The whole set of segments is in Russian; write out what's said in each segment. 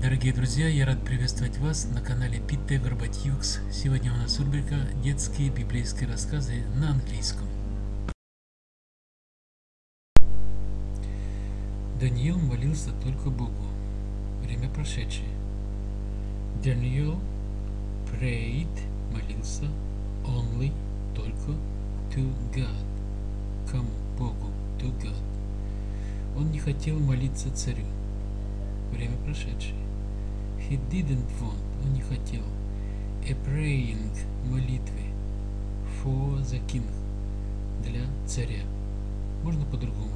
Дорогие друзья, я рад приветствовать вас на канале Питте Горбатьюкс. Сегодня у нас рубрика «Детские библейские рассказы» на английском. Даниил молился только Богу. Время прошедшее. Даниил prayed, молился, only, только, to God. Кому? Богу, to God. Он не хотел молиться царю. Время прошедшее. He didn't want, он не хотел. A praying, молитвы. For the king, для царя. Можно по-другому.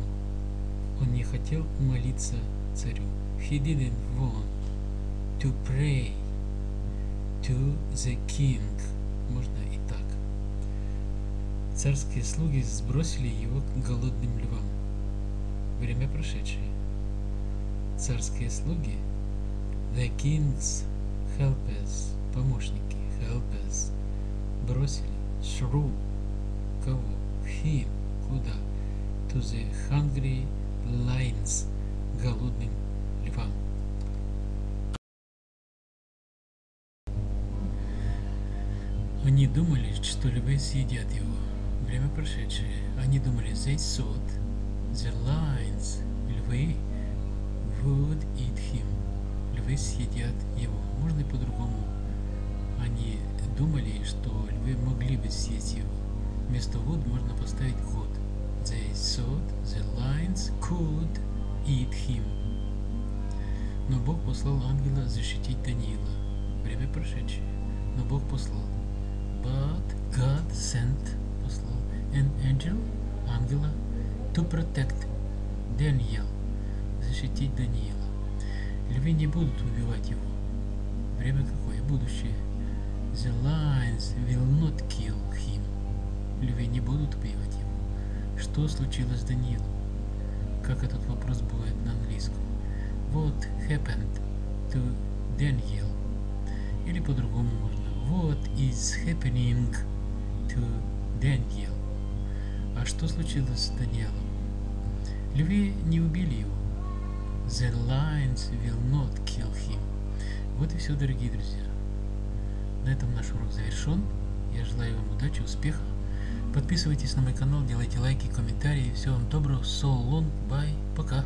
Он не хотел молиться царю. He didn't want to pray to the king. Можно и так. Царские слуги сбросили его к голодным львам. Время прошедшее. Царские слуги The king's helpers, помощники, helpers, бросили through, кого? Him, куда? To the hungry lions, голодным львам. Они думали, что львы съедят его. Время прошедшее. Они думали, they thought the lions, львы, would eat him. Львы съедят его. Можно и по-другому. Они думали, что львы могли бы съесть его. Вместо would можно поставить could. They thought the lions could eat him. Но Бог послал ангела защитить Даниила. Время прошедшее. Но Бог послал. But God sent, послал, an angel, ангела, to protect Daniel, защитить Даниила. Львы не будут убивать его. Время какое? Будущее. The lions will not kill him. Львы не будут убивать его. Что случилось с Даниилом? Как этот вопрос будет на английском? What happened to Daniel? Или по-другому можно. What is happening to Daniel? А что случилось с Даниэлом? Львы не убили его. The lions will not kill him. Вот и все, дорогие друзья. На этом наш урок завершен. Я желаю вам удачи, успеха. Подписывайтесь на мой канал, делайте лайки, комментарии. Всего вам доброго. So long, bye, пока.